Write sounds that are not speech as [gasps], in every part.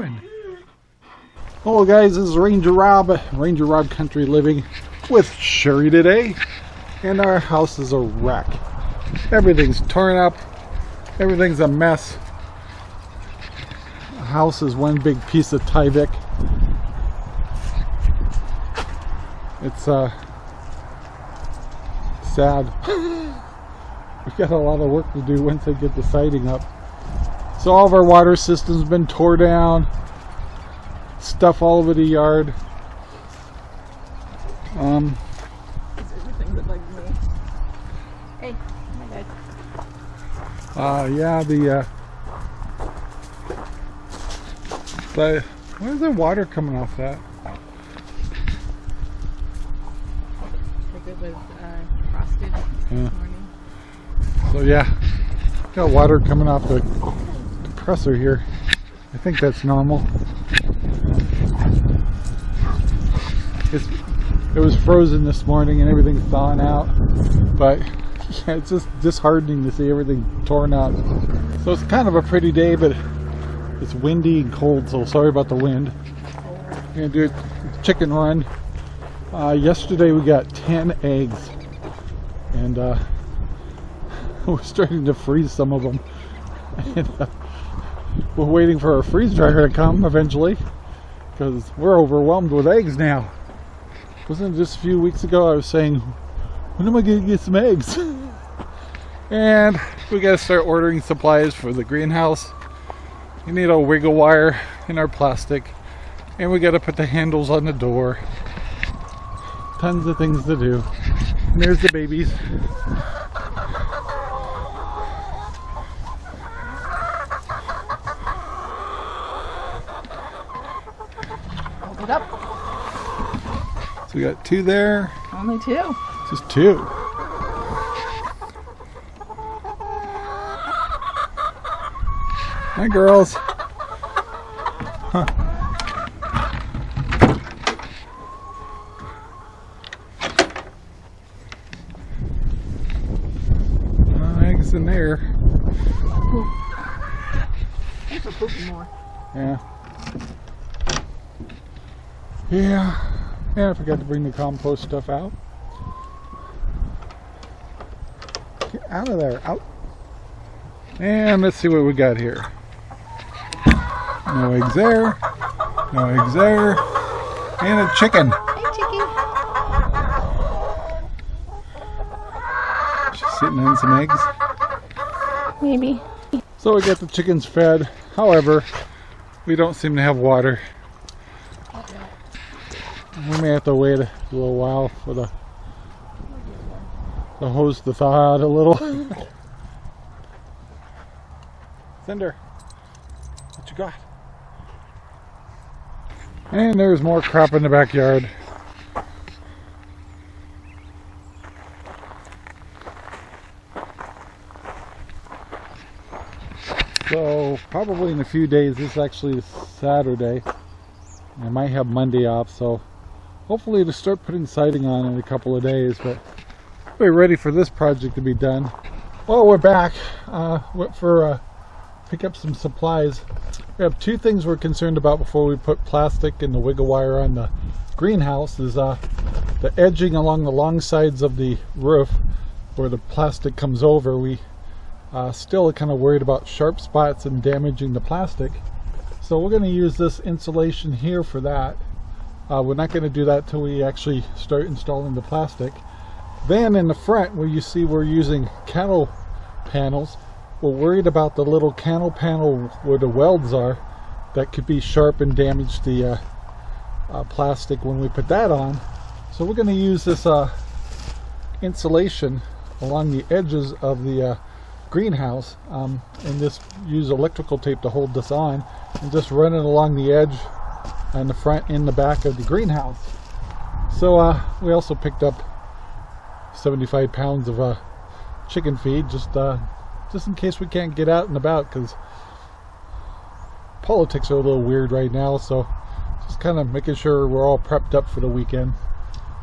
Doing? Hello guys, this is Ranger Rob, Ranger Rob Country Living with Sherry today. And our house is a wreck. Everything's torn up. Everything's a mess. The house is one big piece of Tyvek. It's uh sad. [gasps] We've got a lot of work to do once I get the siding up. So all of our water system's been tore down. Stuff all over the yard. Um, everything that bugs me. Hey, oh my god. uh, yeah, the, uh, the, where's the water coming off that? I think it was uh, frosted Yeah. this morning. So yeah, got water coming off the compressor here. I think that's normal. It's, it was frozen this morning and everything's thawing out, but [laughs] yeah, it's just disheartening to see everything torn up. So it's kind of a pretty day, but it's windy and cold, so sorry about the wind. We're gonna do a chicken run. Uh, yesterday we got 10 eggs, and uh, [laughs] we're starting to freeze some of them. [laughs] And, uh, we're waiting for our freeze dryer to come eventually because we're overwhelmed with eggs now. Wasn't it just a few weeks ago I was saying, when am I going to get some eggs? [laughs] and we got to start ordering supplies for the greenhouse. We need a wiggle wire in our plastic and we got to put the handles on the door. Tons of things to do. And there's the babies. It up. So we got two there, Only two. just two. Hi, girls. Huh. Uh, eggs in there. Thanks for pooping more. Yeah. Yeah. Yeah, I forgot to bring the compost stuff out. Get out of there. Out. And let's see what we got here. No eggs there. No eggs there. And a chicken. Hey, chicken. She's sitting on some eggs. Maybe. So we got the chickens fed. However, we don't seem to have water. We may have to wait a little while for the the hose to thaw out a little. [laughs] Cinder, what you got? And there's more crap in the backyard. So probably in a few days, this is actually Saturday. I might have Monday off, so hopefully to start putting siding on in a couple of days, but we're ready for this project to be done. Well, we're back. Uh, went for uh, pick up some supplies. We have two things we're concerned about before we put plastic and the wiggle wire on the greenhouse is uh, the edging along the long sides of the roof where the plastic comes over. We uh, still kind of worried about sharp spots and damaging the plastic. So we're going to use this insulation here for that. Uh, we're not going to do that till we actually start installing the plastic. Then in the front where you see we're using cattle panels, we're worried about the little cattle panel where the welds are that could be sharp and damage the uh, uh, plastic when we put that on. So we're going to use this uh, insulation along the edges of the uh, greenhouse um, and just use electrical tape to hold this on and just run it along the edge and the front and the back of the greenhouse. So uh, we also picked up 75 pounds of uh, chicken feed just uh, just in case we can't get out and about because politics are a little weird right now so just kind of making sure we're all prepped up for the weekend.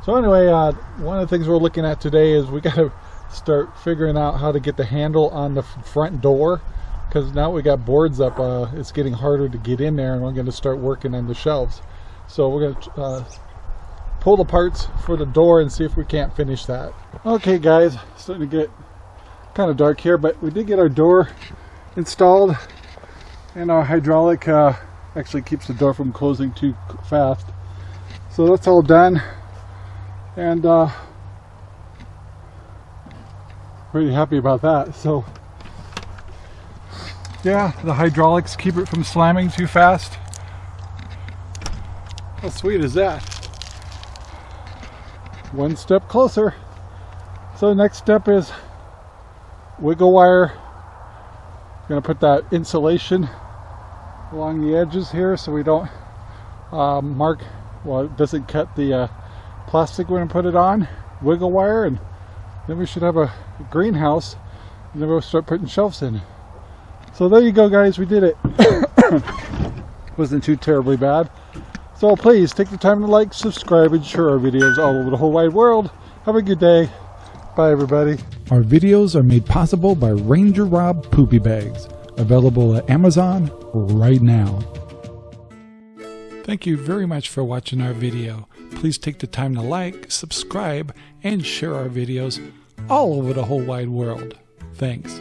So anyway, uh, one of the things we're looking at today is we got to start figuring out how to get the handle on the front door because now we got boards up uh, it's getting harder to get in there and we're going to start working on the shelves. So we're going to uh, pull the parts for the door and see if we can't finish that. Okay guys starting to get kind of dark here but we did get our door installed and our hydraulic uh, actually keeps the door from closing too fast. So that's all done and uh, pretty happy about that. So yeah the hydraulics keep it from slamming too fast. How sweet is that? One step closer. So the next step is wiggle wire. Gonna put that insulation along the edges here so we don't uh, mark well it doesn't cut the uh, plastic when we put it on. Wiggle wire and then we should have a greenhouse. And then we'll start putting shelves in so there you go guys we did it [coughs] wasn't too terribly bad so please take the time to like subscribe and share our videos all over the whole wide world have a good day bye everybody Our videos are made possible by Ranger Rob Poopy Bags, available at Amazon right now. Thank you very much for watching our video. Please take the time to like, subscribe, and share our videos all over the whole wide world. Thanks.